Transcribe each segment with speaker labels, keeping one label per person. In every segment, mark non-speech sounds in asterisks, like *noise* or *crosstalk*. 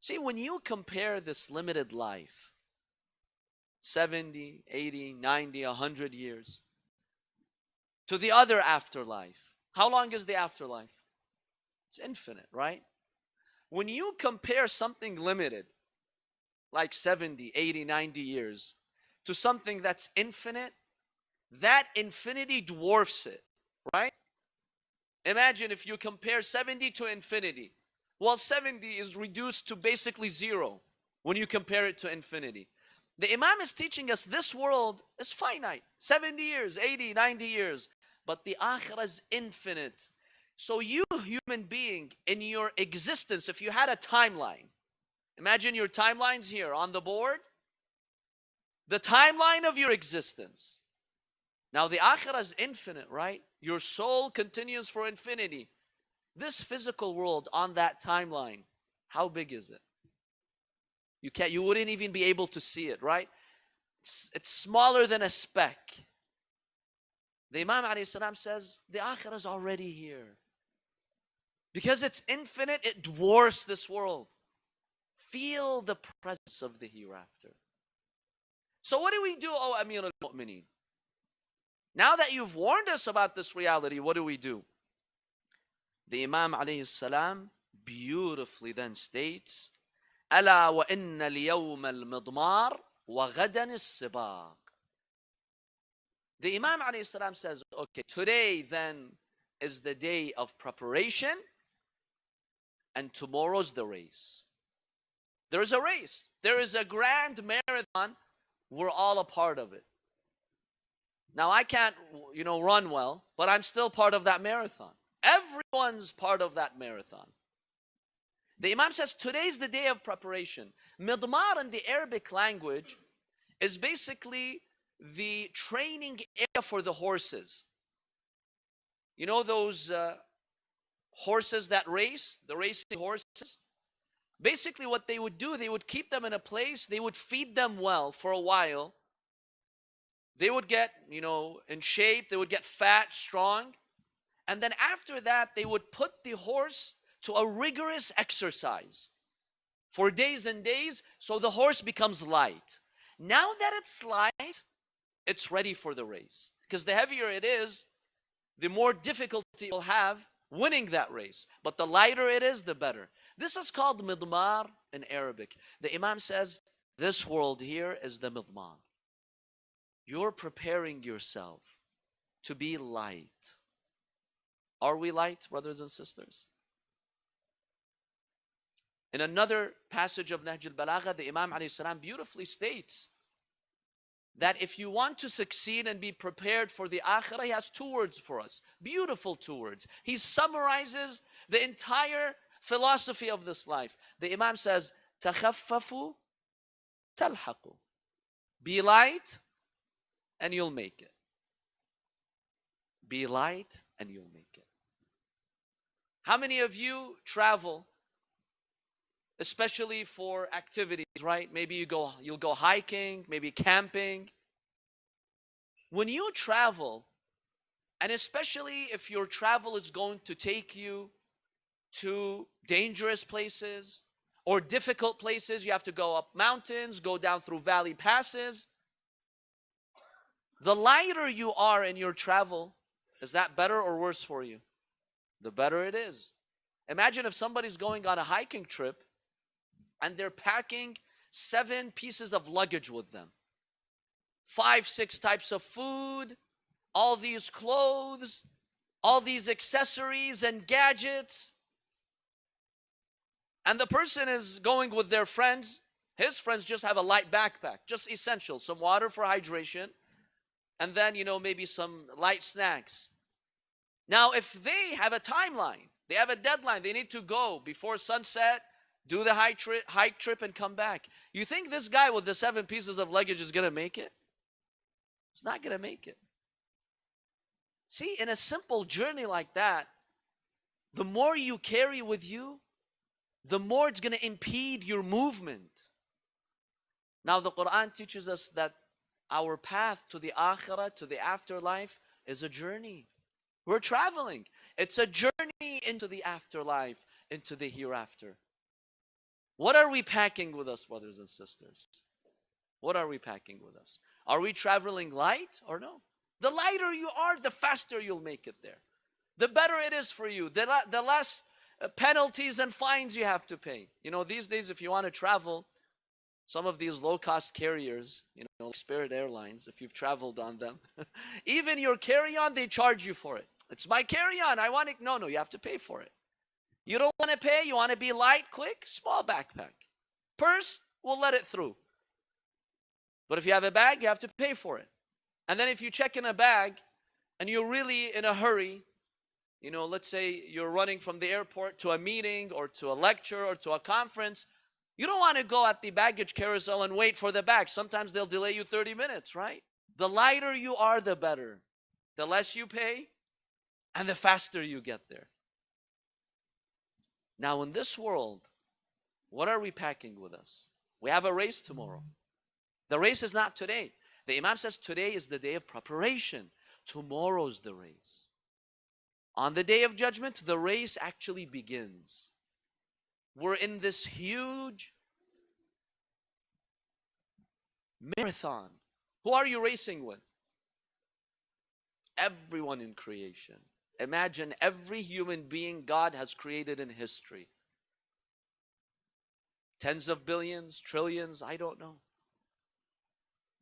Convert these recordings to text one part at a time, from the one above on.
Speaker 1: See, when you compare this limited life, 70, 80, 90, 100 years, to the other afterlife, how long is the afterlife? It's infinite, right? When you compare something limited, like 70, 80, 90 years, to something that's infinite, that infinity dwarfs it, right? Imagine if you compare 70 to infinity. Well, 70 is reduced to basically zero when you compare it to infinity. The Imam is teaching us this world is finite 70 years, 80, 90 years, but the Akhirah is infinite. So, you, human being, in your existence, if you had a timeline, imagine your timelines here on the board, the timeline of your existence. Now, the Akhirah is infinite, right? Your soul continues for infinity. This physical world on that timeline, how big is it? You can't, you wouldn't even be able to see it, right? It's, it's smaller than a speck. The Imam salam says the akhirah is already here. Because it's infinite, it dwarfs this world. Feel the presence of the hereafter. So what do we do, O Amir al-Mu'mineen? Now that you've warned us about this reality, what do we do? The Imam alayhi salam beautifully then states, ألا وإن اليوم المضمار وغدا السباق. The Imam alayhi salam says, okay, today then is the day of preparation and tomorrow's the race. There's a race. There is a grand marathon. We're all a part of it. Now I can't, you know, run well, but I'm still part of that marathon. Everyone's part of that marathon. The Imam says today's the day of preparation. Midmar in the Arabic language is basically the training area for the horses. You know those uh, horses that race, the racing horses? Basically, what they would do, they would keep them in a place, they would feed them well for a while. They would get, you know, in shape, they would get fat, strong. And then after that, they would put the horse to a rigorous exercise for days and days so the horse becomes light. Now that it's light, it's ready for the race. Because the heavier it is, the more difficulty you'll have winning that race. But the lighter it is, the better. This is called midmar in Arabic. The Imam says, this world here is the midmar. You're preparing yourself to be light. Are we light, brothers and sisters? In another passage of Nahj al-Balagha, the Imam salam beautifully states that if you want to succeed and be prepared for the akhirah, he has two words for us. Beautiful two words. He summarizes the entire philosophy of this life. The Imam says, تَخَفَّفُوا تَلْحَقُوا Be light and you'll make it. Be light and you'll make it. How many of you travel, especially for activities, right? Maybe you go, you'll go hiking, maybe camping. When you travel, and especially if your travel is going to take you to dangerous places or difficult places, you have to go up mountains, go down through valley passes. The lighter you are in your travel, is that better or worse for you? The better it is. Imagine if somebody's going on a hiking trip and they're packing seven pieces of luggage with them five, six types of food, all these clothes, all these accessories and gadgets. And the person is going with their friends. His friends just have a light backpack, just essential, some water for hydration, and then, you know, maybe some light snacks. Now, if they have a timeline, they have a deadline, they need to go before sunset, do the hike trip, hike trip and come back. You think this guy with the seven pieces of luggage is going to make it? It's not going to make it. See, in a simple journey like that, the more you carry with you, the more it's going to impede your movement. Now, the Quran teaches us that our path to the akhirah, to the afterlife, is a journey. We're traveling. It's a journey into the afterlife, into the hereafter. What are we packing with us, brothers and sisters? What are we packing with us? Are we traveling light or no? The lighter you are, the faster you'll make it there. The better it is for you, the, the less uh, penalties and fines you have to pay. You know, these days, if you want to travel, some of these low cost carriers, you know, Spirit Airlines, if you've traveled on them, *laughs* even your carry on, they charge you for it. It's my carry on. I want it. No, no, you have to pay for it. You don't want to pay, you want to be light, quick, small backpack. Purse, we'll let it through. But if you have a bag, you have to pay for it. And then if you check in a bag and you're really in a hurry, you know, let's say you're running from the airport to a meeting or to a lecture or to a conference, you don't want to go at the baggage carousel and wait for the bag. Sometimes they'll delay you 30 minutes, right? The lighter you are, the better. The less you pay and the faster you get there. Now, in this world, what are we packing with us? We have a race tomorrow. The race is not today. The Imam says today is the day of preparation. Tomorrow's the race. On the day of judgment, the race actually begins. We're in this huge marathon. Who are you racing with? Everyone in creation. Imagine every human being God has created in history. Tens of billions, trillions, I don't know.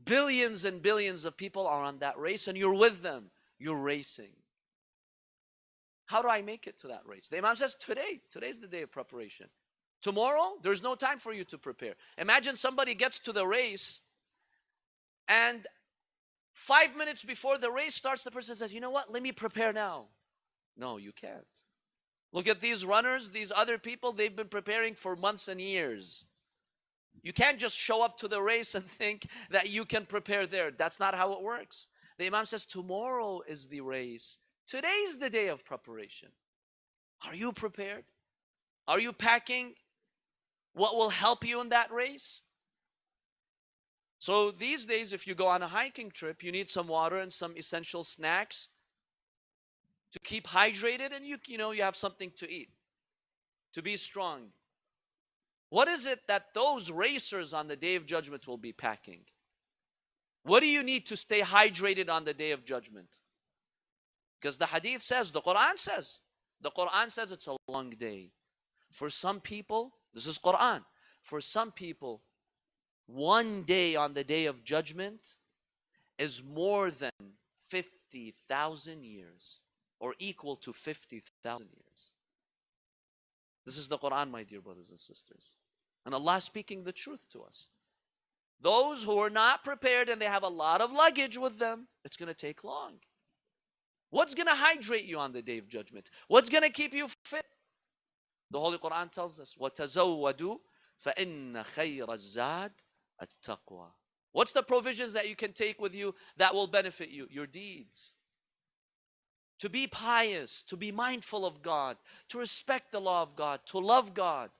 Speaker 1: Billions and billions of people are on that race and you're with them. You're racing. How do I make it to that race? The Imam says, today, today's the day of preparation. Tomorrow, there's no time for you to prepare. Imagine somebody gets to the race and five minutes before the race starts, the person says, you know what, let me prepare now. No, you can't. Look at these runners, these other people, they've been preparing for months and years. You can't just show up to the race and *laughs* think that you can prepare there. That's not how it works. The Imam says, tomorrow is the race. Today is the day of preparation. Are you prepared? Are you packing what will help you in that race? So these days, if you go on a hiking trip, you need some water and some essential snacks to keep hydrated and you you know you have something to eat to be strong. What is it that those racers on the day of judgment will be packing? What do you need to stay hydrated on the day of judgment? Because the hadith says the quran says the quran says it's a long day. For some people this is quran. For some people one day on the day of judgment is more than 50,000 years or equal to 50,000 years. This is the Quran, my dear brothers and sisters. And Allah speaking the truth to us. Those who are not prepared and they have a lot of luggage with them, it's going to take long. What's going to hydrate you on the day of judgment? What's going to keep you fit? The Holy Quran tells us, وَتَزَوَّدُوا فَإِنَّ خَيْرَ الزَّادِ التَّقْوَى What's the provisions that you can take with you that will benefit you? Your deeds to be pious, to be mindful of God, to respect the law of God, to love God,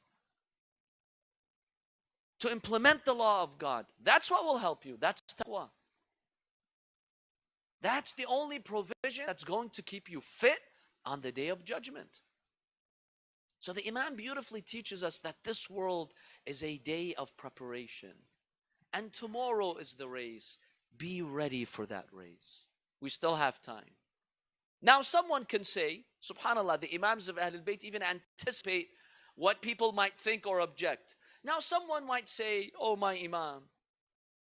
Speaker 1: to implement the law of God. That's what will help you. That's taqwa. That's the only provision that's going to keep you fit on the day of judgment. So the Imam beautifully teaches us that this world is a day of preparation. And tomorrow is the race. Be ready for that race. We still have time. Now someone can say, subhanAllah, the Imams of Ahlul Bayt even anticipate what people might think or object. Now someone might say, oh my Imam,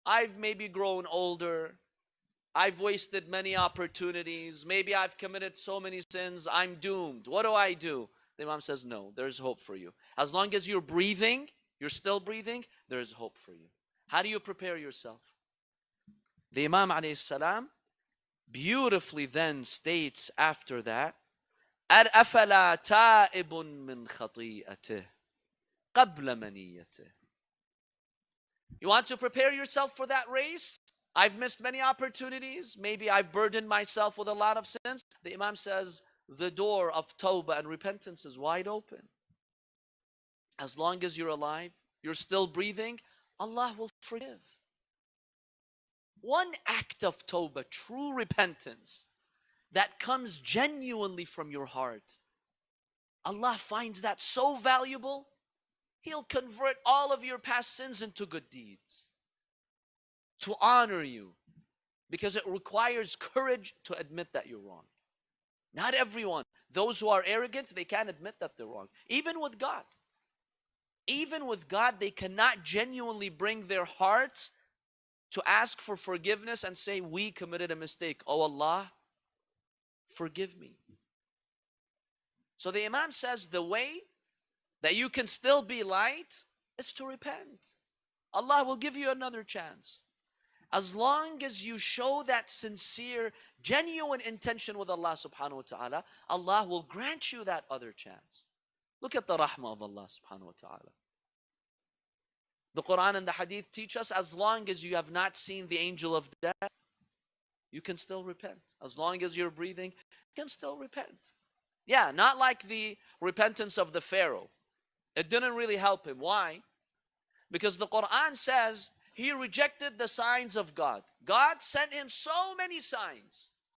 Speaker 1: I've maybe grown older, I've wasted many opportunities, maybe I've committed so many sins, I'm doomed. What do I do? The Imam says, no, there's hope for you. As long as you're breathing, you're still breathing, there's hope for you. How do you prepare yourself? The Imam alayhi salam beautifully then states after that أفلا تائب من خطيئته قبل منيته You want to prepare yourself for that race? I've missed many opportunities. Maybe I've burdened myself with a lot of sins. The Imam says the door of tawbah and repentance is wide open. As long as you're alive, you're still breathing, Allah will forgive one act of tawbah, true repentance, that comes genuinely from your heart, Allah finds that so valuable He'll convert all of your past sins into good deeds to honor you because it requires courage to admit that you're wrong. Not everyone. Those who are arrogant, they can't admit that they're wrong. Even with God. Even with God, they cannot genuinely bring their hearts to ask for forgiveness and say, We committed a mistake. Oh Allah, forgive me. So the Imam says the way that you can still be light is to repent. Allah will give you another chance. As long as you show that sincere, genuine intention with Allah subhanahu wa ta'ala, Allah will grant you that other chance. Look at the rahmah of Allah subhanahu wa ta'ala. The Quran and the Hadith teach us as long as you have not seen the angel of death, you can still repent. As long as you're breathing, you can still repent. Yeah, not like the repentance of the Pharaoh. It didn't really help him. Why? Because the Quran says he rejected the signs of God. God sent him so many signs.